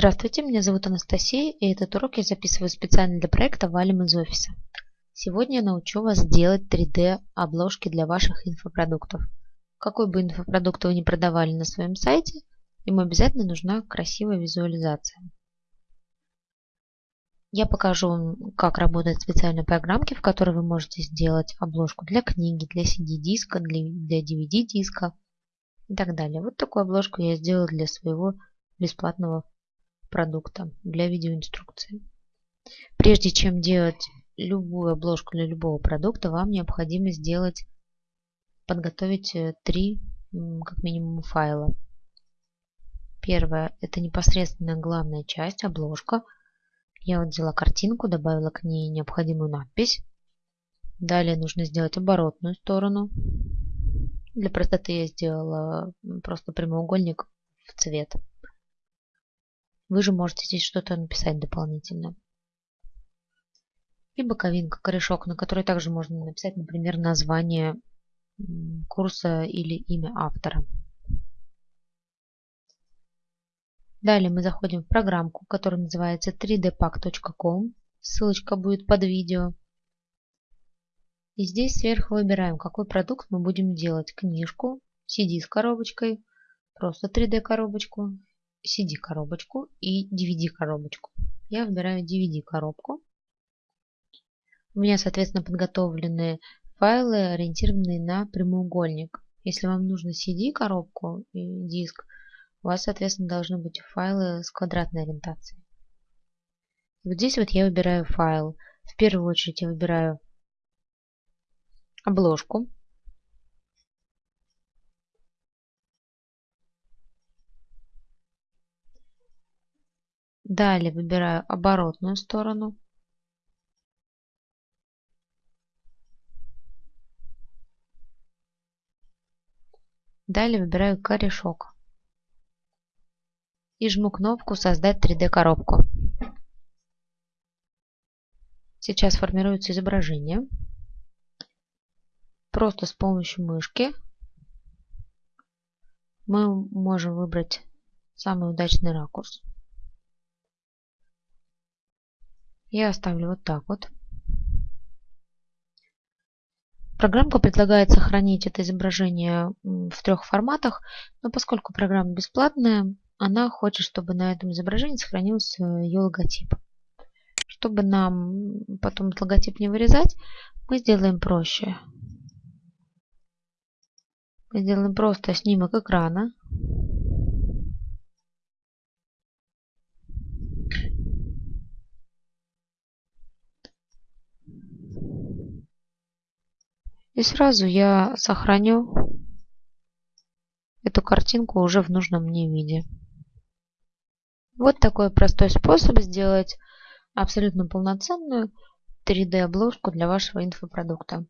Здравствуйте, меня зовут Анастасия, и этот урок я записываю специально для проекта «Валим из офиса». Сегодня я научу вас делать 3D-обложки для ваших инфопродуктов. Какой бы инфопродукт вы ни продавали на своем сайте, ему обязательно нужна красивая визуализация. Я покажу вам, как работают специальные программки, в которой вы можете сделать обложку для книги, для CD-диска, для DVD-диска и так далее. Вот такую обложку я сделала для своего бесплатного продукта для видеоинструкции. Прежде чем делать любую обложку для любого продукта, вам необходимо сделать, подготовить э, три как минимум файла. Первое – это непосредственно главная часть, обложка. Я вот взяла картинку, добавила к ней необходимую надпись. Далее нужно сделать оборотную сторону. Для простоты я сделала просто прямоугольник в цвет. Вы же можете здесь что-то написать дополнительно. И боковинка, корешок, на которой также можно написать, например, название курса или имя автора. Далее мы заходим в программку, которая называется 3dpack.com. Ссылочка будет под видео. И здесь сверху выбираем, какой продукт мы будем делать. Книжку, CD с коробочкой, просто 3D коробочку CD-коробочку и DVD-коробочку. Я выбираю DVD-коробку. У меня, соответственно, подготовлены файлы, ориентированные на прямоугольник. Если вам нужно CD-коробку и диск, у вас, соответственно, должны быть файлы с квадратной ориентацией. Вот здесь вот я выбираю файл. В первую очередь я выбираю обложку. Далее выбираю оборотную сторону. Далее выбираю корешок. И жму кнопку «Создать 3D коробку». Сейчас формируется изображение. Просто с помощью мышки мы можем выбрать самый удачный ракурс. Я оставлю вот так вот. Программка предлагает сохранить это изображение в трех форматах, но поскольку программа бесплатная, она хочет, чтобы на этом изображении сохранился ее логотип. Чтобы нам потом этот логотип не вырезать, мы сделаем проще. Мы сделаем просто снимок экрана. И сразу я сохраню эту картинку уже в нужном мне виде. Вот такой простой способ сделать абсолютно полноценную 3D обложку для вашего инфопродукта.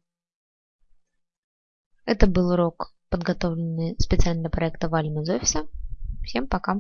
Это был урок, подготовленный специально для проекта Валим из офиса. Всем пока!